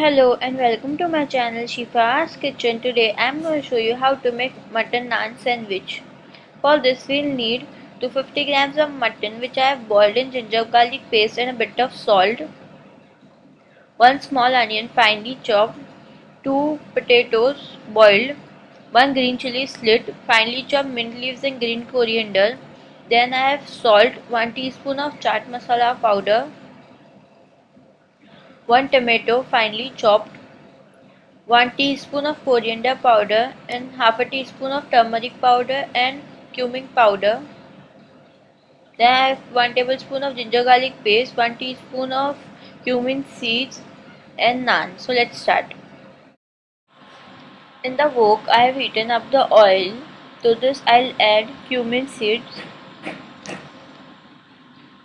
Hello and welcome to my channel Shifa's Kitchen. Today I am going to show you how to make mutton naan sandwich. For this we will need 250 grams of mutton which I have boiled in ginger garlic paste and a bit of salt. 1 small onion finely chopped. 2 potatoes boiled. 1 green chili slit. Finely chopped mint leaves and green coriander. Then I have salt. 1 teaspoon of chaat masala powder. 1 tomato finely chopped, 1 teaspoon of coriander powder and half a teaspoon of turmeric powder and cumin powder. Then I have 1 tablespoon of ginger garlic paste, 1 teaspoon of cumin seeds and naan. So let's start. In the wok I have heated up the oil. To this I'll add cumin seeds.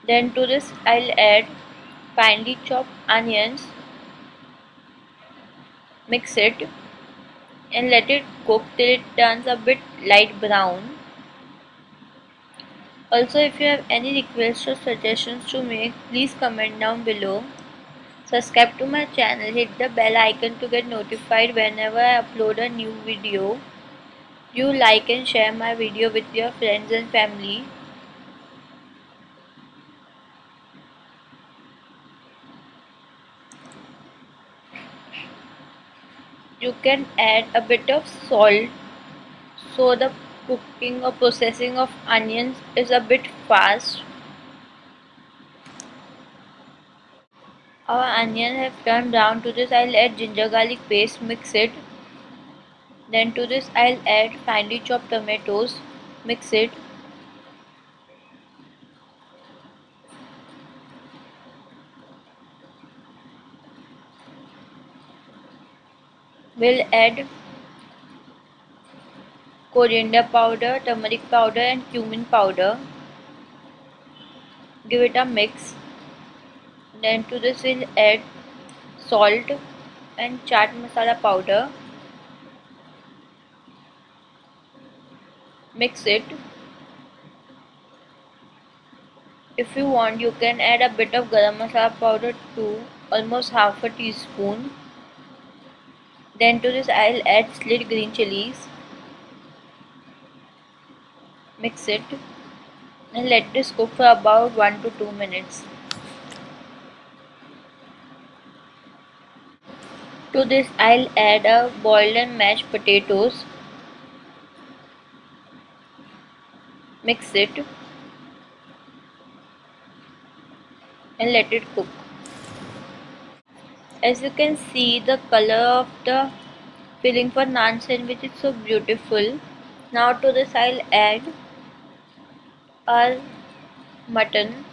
Then to this I'll add finely chopped onions mix it and let it cook till it turns a bit light brown. Also if you have any requests or suggestions to make please comment down below. Subscribe to my channel hit the bell icon to get notified whenever i upload a new video. You like and share my video with your friends and family you can add a bit of salt. So the cooking or processing of onions is a bit fast. Our onion have turned brown to this. I'll add ginger garlic paste mix it. Then to this I'll add finely chopped tomatoes mix it we'll add coriander powder, turmeric powder and cumin powder. Give it a mix. Then to this we'll add salt and chaat masala powder. Mix it. If you want you can add a bit of garam masala powder too, almost half a teaspoon. Then to this I'll add slit green chilies. Mix it and let this cook for about 1 to 2 minutes. To this I'll add a boiled and mashed potatoes. Mix it and let it cook as you can see the color of the filling for naan sandwich is so beautiful. Now to this I'll add our mutton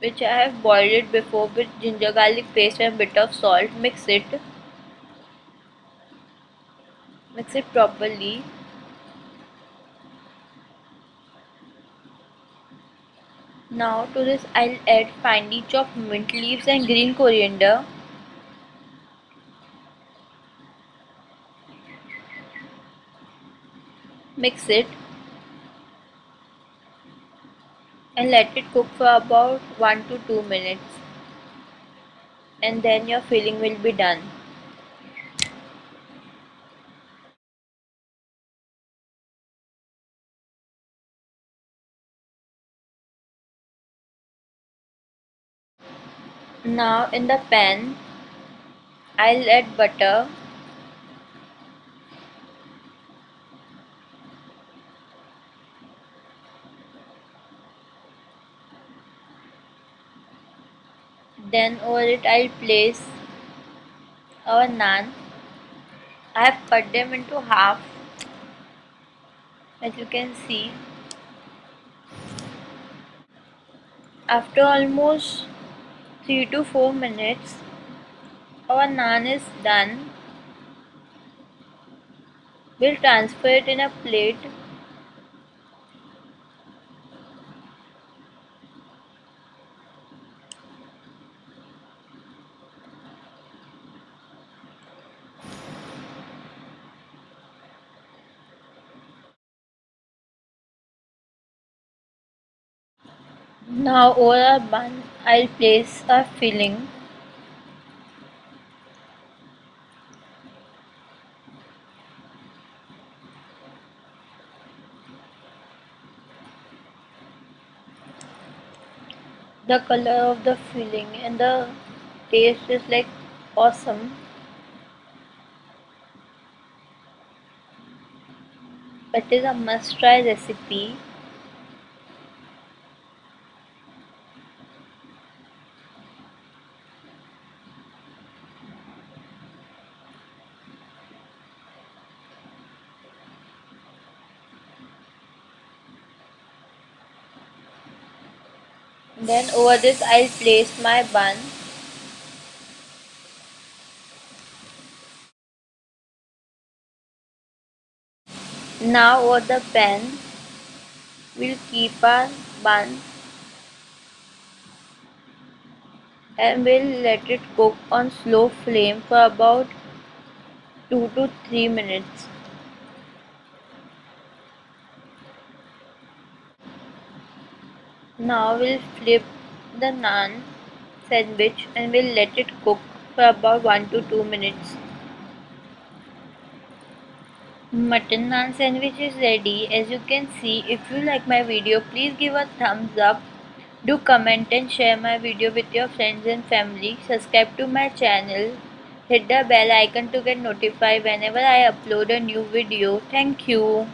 which I have boiled it before with ginger garlic paste and bit of salt. Mix it. Mix it properly. Now to this I'll add finely chopped mint leaves and green coriander mix it and let it cook for about 1 to 2 minutes. And then your filling will be done. Now in the pan I'll add butter then over it I'll place our naan. I have cut them into half as you can see. After almost 3 to 4 minutes our naan is done. We'll transfer it in a plate Now over a bun I'll place a filling. The color of the filling and the taste is like awesome. It is a must try recipe then over this I'll place my bun. Now over the pan we'll keep our bun and we'll let it cook on slow flame for about 2 to 3 minutes Now we'll flip the naan sandwich and we'll let it cook for about 1 to 2 minutes. Mutton naan sandwich is ready. As you can see, if you like my video, please give a thumbs up. Do comment and share my video with your friends and family. Subscribe to my channel. Hit the bell icon to get notified whenever I upload a new video. Thank you.